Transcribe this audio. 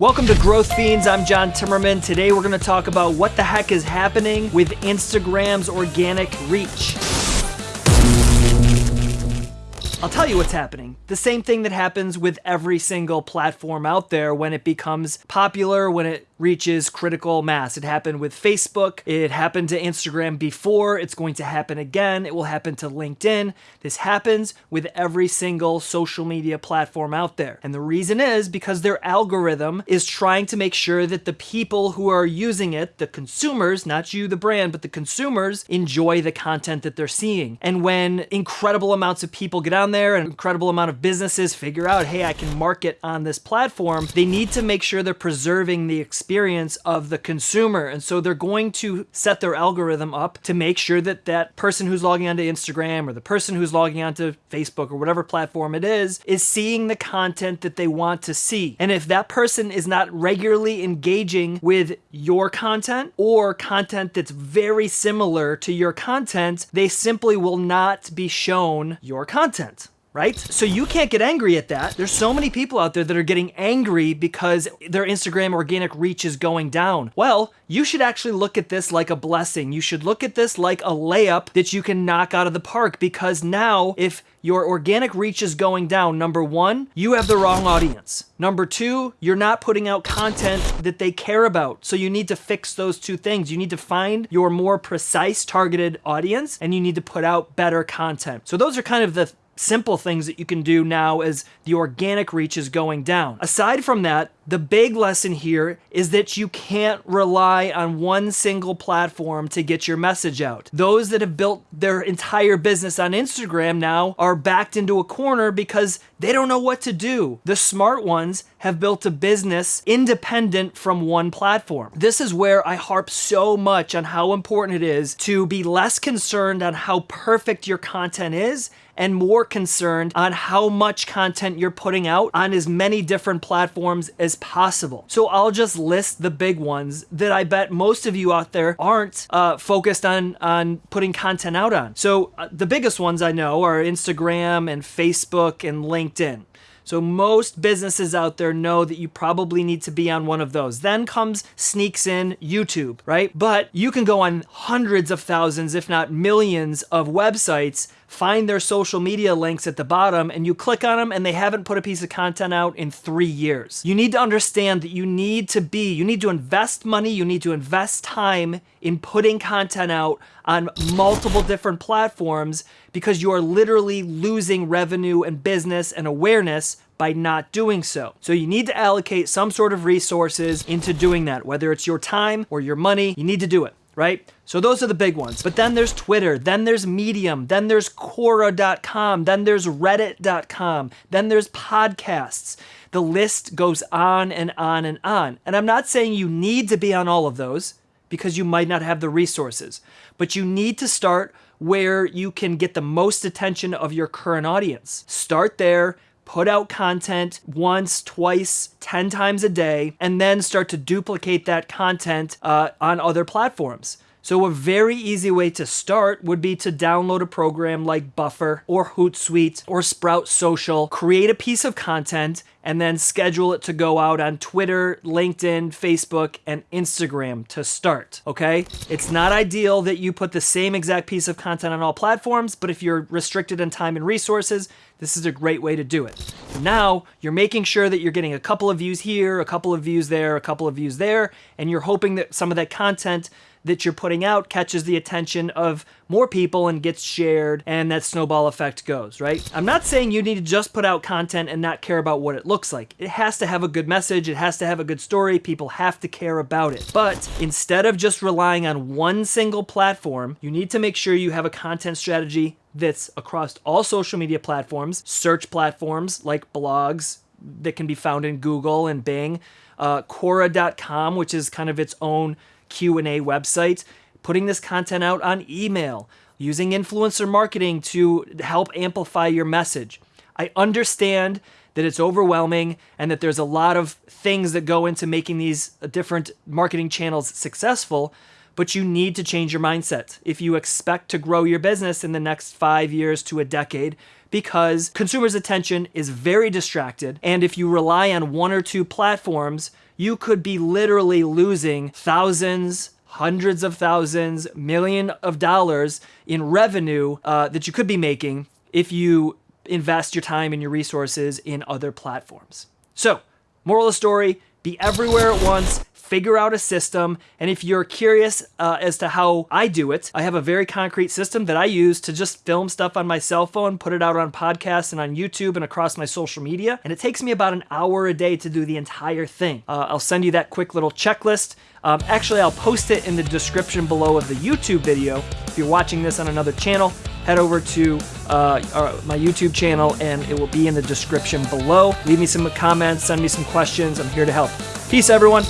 Welcome to Growth Fiends. I'm John Timmerman. Today we're going to talk about what the heck is happening with Instagram's organic reach. I'll tell you what's happening. The same thing that happens with every single platform out there when it becomes popular, when it reaches critical mass. It happened with Facebook. It happened to Instagram before. It's going to happen again. It will happen to LinkedIn. This happens with every single social media platform out there. And the reason is because their algorithm is trying to make sure that the people who are using it, the consumers, not you, the brand, but the consumers, enjoy the content that they're seeing. And when incredible amounts of people get on there, and incredible amount of businesses figure out, hey, I can market on this platform, they need to make sure they're preserving the experience of the consumer. And so they're going to set their algorithm up to make sure that that person who's logging onto Instagram or the person who's logging onto Facebook or whatever platform it is, is seeing the content that they want to see. And if that person is not regularly engaging with your content or content that's very similar to your content, they simply will not be shown your content right? So you can't get angry at that. There's so many people out there that are getting angry because their Instagram organic reach is going down. Well, you should actually look at this like a blessing. You should look at this like a layup that you can knock out of the park because now if your organic reach is going down, number one, you have the wrong audience. Number two, you're not putting out content that they care about. So you need to fix those two things. You need to find your more precise targeted audience and you need to put out better content. So those are kind of the simple things that you can do now as the organic reach is going down. Aside from that, the big lesson here is that you can't rely on one single platform to get your message out. Those that have built their entire business on Instagram now are backed into a corner because they don't know what to do. The smart ones have built a business independent from one platform. This is where I harp so much on how important it is to be less concerned on how perfect your content is and more concerned on how much content you're putting out on as many different platforms as possible. So I'll just list the big ones that I bet most of you out there aren't uh, focused on, on putting content out on. So uh, the biggest ones I know are Instagram and Facebook and LinkedIn. So most businesses out there know that you probably need to be on one of those. Then comes sneaks in YouTube, right? But you can go on hundreds of thousands, if not millions of websites find their social media links at the bottom and you click on them and they haven't put a piece of content out in three years. You need to understand that you need to be, you need to invest money, you need to invest time in putting content out on multiple different platforms because you are literally losing revenue and business and awareness by not doing so. So you need to allocate some sort of resources into doing that, whether it's your time or your money, you need to do it right? So those are the big ones. But then there's Twitter, then there's Medium, then there's Quora.com, then there's Reddit.com, then there's podcasts. The list goes on and on and on. And I'm not saying you need to be on all of those because you might not have the resources, but you need to start where you can get the most attention of your current audience. Start there, put out content once, twice, 10 times a day, and then start to duplicate that content uh, on other platforms. So a very easy way to start would be to download a program like Buffer or Hootsuite or Sprout Social, create a piece of content, and then schedule it to go out on Twitter, LinkedIn, Facebook, and Instagram to start, okay? It's not ideal that you put the same exact piece of content on all platforms, but if you're restricted in time and resources, this is a great way to do it. Now, you're making sure that you're getting a couple of views here, a couple of views there, a couple of views there, and you're hoping that some of that content that you're putting out catches the attention of more people and gets shared and that snowball effect goes, right? I'm not saying you need to just put out content and not care about what it looks like. It has to have a good message, it has to have a good story, people have to care about it. But instead of just relying on one single platform, you need to make sure you have a content strategy that's across all social media platforms, search platforms like blogs that can be found in Google and Bing, uh, Quora.com, which is kind of its own Q&A website, putting this content out on email, using influencer marketing to help amplify your message. I understand that it's overwhelming and that there's a lot of things that go into making these uh, different marketing channels successful, but you need to change your mindset if you expect to grow your business in the next five years to a decade because consumers' attention is very distracted. And if you rely on one or two platforms, you could be literally losing thousands, hundreds of thousands, million of dollars in revenue uh, that you could be making if you invest your time and your resources in other platforms. So, moral of the story be everywhere at once, figure out a system. And if you're curious uh, as to how I do it, I have a very concrete system that I use to just film stuff on my cell phone, put it out on podcasts and on YouTube and across my social media. And it takes me about an hour a day to do the entire thing. Uh, I'll send you that quick little checklist. Um, actually, I'll post it in the description below of the YouTube video. If you're watching this on another channel, head over to uh, my YouTube channel and it will be in the description below. Leave me some comments, send me some questions. I'm here to help. Peace, everyone.